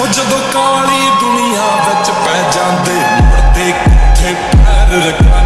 ਹੋ ਜਦੋਂ ਕਾਲੀ ਦੁਨੀਆ ਵਿੱਚ ਪੈ ਜਾਂਦੇ ਮੁੜਦੇ ਕਿੱਥੇ ਪੈਰ ਰੱਖਾਂ